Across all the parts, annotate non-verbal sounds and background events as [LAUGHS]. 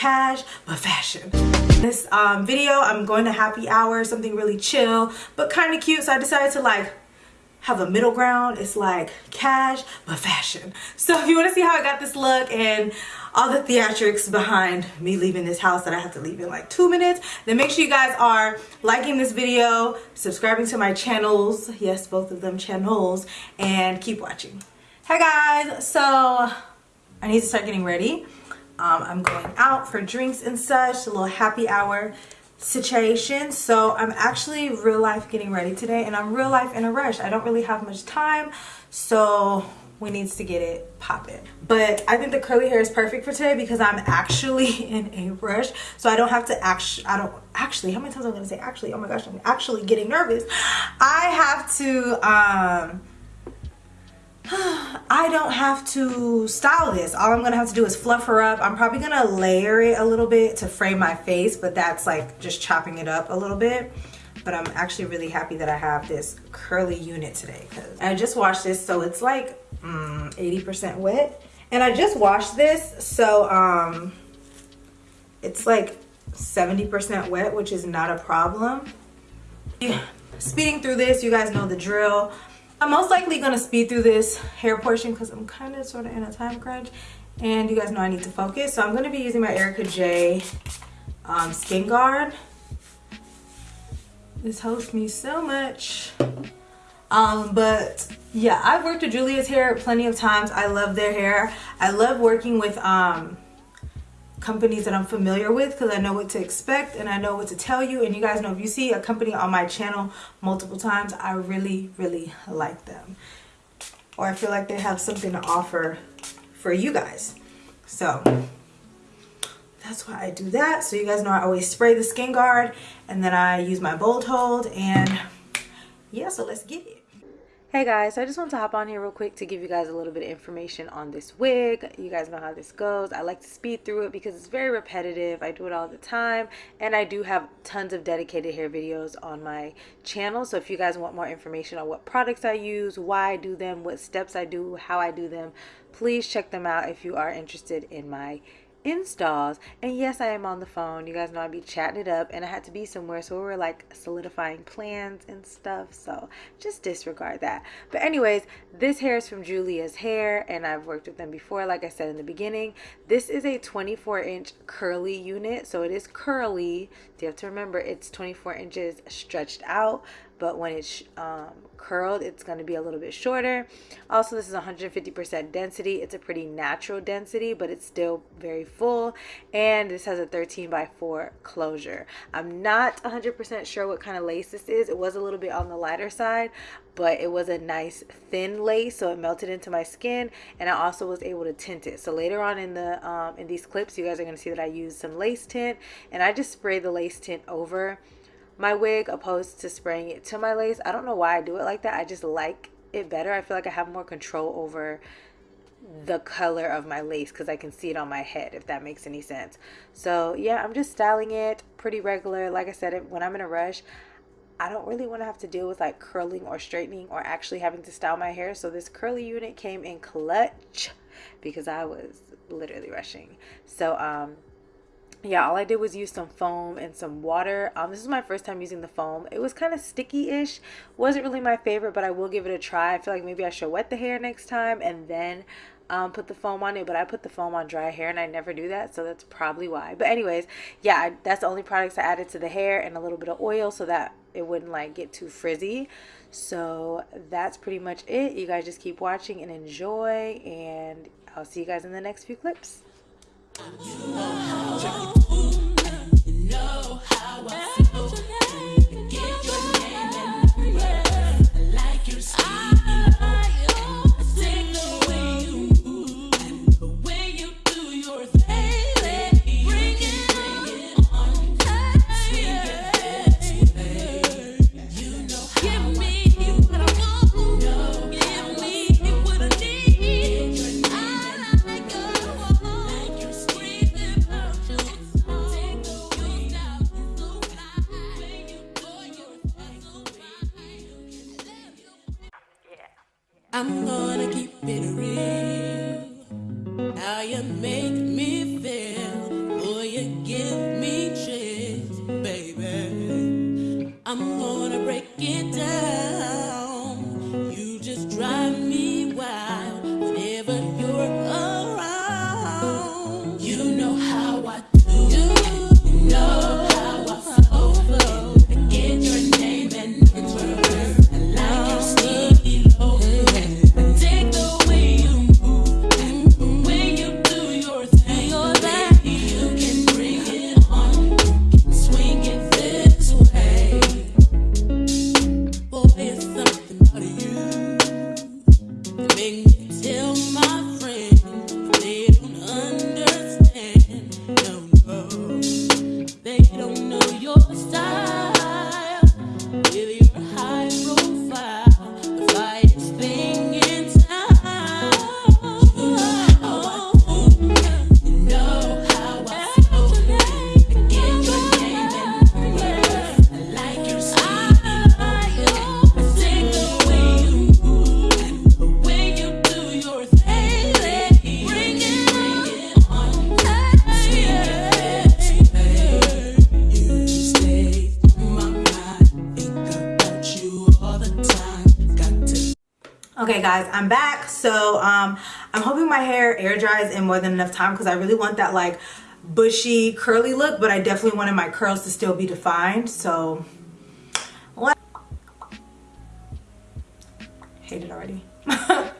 cash but fashion. This um, video i'm going to happy hour something really chill but kind of cute. So i decided to like have a middle ground. It's like cash but fashion. So if you want to see how i got this look and all the theatrics behind me leaving this house that i have to leave in like two minutes then make sure you guys are liking this video subscribing to my channels yes both of them channels and keep watching. Hey guys. So i need to start getting ready um, I'm going out for drinks and such, a little happy hour situation. So I'm actually real life getting ready today and I'm real life in a rush. I don't really have much time. So we needs to get it popping. But I think the curly hair is perfect for today because I'm actually [LAUGHS] in a rush. So I don't have to actually, I don't actually, how many times am I gonna say actually? Oh my gosh, I'm actually getting nervous. I have to, um, [SIGHS] I don't have to style this. All I'm gonna have to do is fluff her up. I'm probably gonna layer it a little bit to frame my face, but that's like just chopping it up a little bit. But I'm actually really happy that I have this curly unit today. Cause I just washed this, so it's like 80% mm, wet. And I just washed this, so um, it's like 70% wet, which is not a problem. Yeah. [SIGHS] Speeding through this, you guys know the drill. I'm most likely going to speed through this hair portion because I'm kind of sort of in a time crunch. And you guys know I need to focus. So I'm going to be using my Erica J um, Skin Guard. This helps me so much. Um, but yeah, I've worked with Julia's hair plenty of times. I love their hair. I love working with um, companies that I'm familiar with because I know what to expect and I know what to tell you. And you guys know if you see a company on my channel multiple times I really really like them. Or I feel like they have something to offer for you guys. So that's why I do that. So you guys know I always spray the skin guard and then I use my bold hold and yeah so let's get it Hey guys, so I just want to hop on here real quick to give you guys a little bit of information on this wig. You guys know how this goes. I like to speed through it because it's very repetitive. I do it all the time and I do have tons of dedicated hair videos on my channel. So if you guys want more information on what products I use, why I do them, what steps I do, how I do them, please check them out if you are interested in my installs and yes i am on the phone. You guys know i'd be chatting it up and i had to be somewhere so we were like solidifying plans and stuff. So just disregard that. But anyways this hair is from julia's hair and i've worked with them before like i said in the beginning. This is a 24 inch curly unit so it is curly. You have to remember it's 24 inches stretched out but when it's um, curled it's going to be a little bit shorter. Also this is 150% density. It's a pretty natural density but it's still very full. And this has a 13 by 4 closure. I'm not 100% sure what kind of lace this is. It was a little bit on the lighter side but it was a nice thin lace so it melted into my skin and i also was able to tint it. So later on in the um, in these clips you guys are going to see that i used some lace tint and i just sprayed the lace tint over my wig opposed to spraying it to my lace. I don't know why I do it like that. I just like it better. I feel like I have more control over the color of my lace because I can see it on my head if that makes any sense. So yeah, I'm just styling it pretty regular. Like I said, when I'm in a rush, I don't really want to have to deal with like curling or straightening or actually having to style my hair. So this curly unit came in clutch because I was literally rushing. So um yeah all i did was use some foam and some water. Um this is my first time using the foam. It was kind of sticky-ish. Wasn't really my favorite but i will give it a try. I feel like maybe i should wet the hair next time and then um, put the foam on it but I put the foam on dry hair and I never do that so that's probably why. But anyways yeah I, that's the only products I added to the hair and a little bit of oil so that it wouldn't like get too frizzy. So that's pretty much it. You guys just keep watching and enjoy and I'll see you guys in the next few clips know how I'm gonna keep it real. How you make me feel, boy, you give me chills, baby. I'm gonna break it. Guys i'm back. So um i'm hoping my hair air dries in more than enough time because i really want that like bushy curly look but i definitely wanted my curls to still be defined so. What? Hate it already. [LAUGHS] Got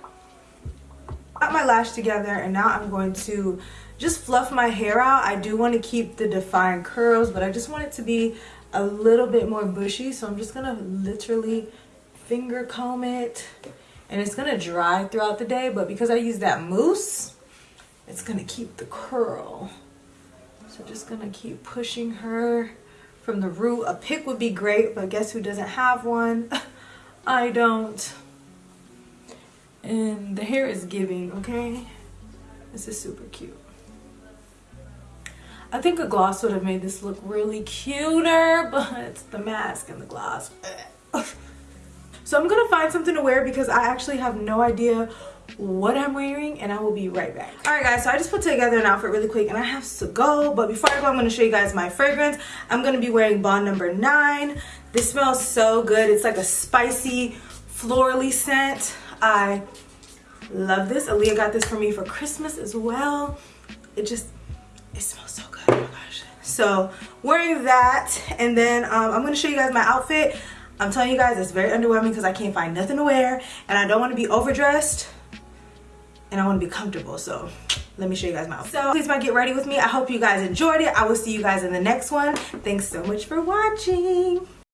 my lash together and now i'm going to just fluff my hair out. I do want to keep the defined curls but i just want it to be a little bit more bushy so i'm just gonna literally finger comb it and it's gonna dry throughout the day but because I use that mousse it's gonna keep the curl. So just gonna keep pushing her from the root. A pick would be great but guess who doesn't have one? [LAUGHS] I don't. And the hair is giving okay? This is super cute. I think a gloss would have made this look really cuter [LAUGHS] but the mask and the gloss eh. [LAUGHS] So I'm gonna find something to wear because I actually have no idea what I'm wearing and I will be right back. Alright guys, so I just put together an outfit really quick and I have to go. But before I go, I'm gonna show you guys my fragrance. I'm gonna be wearing Bond number nine. This smells so good. It's like a spicy, florally scent. I love this. Aaliyah got this for me for Christmas as well. It just, it smells so good. Oh my gosh. So wearing that and then um, I'm gonna show you guys my outfit. I'm telling you guys, it's very underwhelming because I can't find nothing to wear and I don't want to be overdressed and I want to be comfortable. So let me show you guys my outfit. So please my get ready with me. I hope you guys enjoyed it. I will see you guys in the next one. Thanks so much for watching.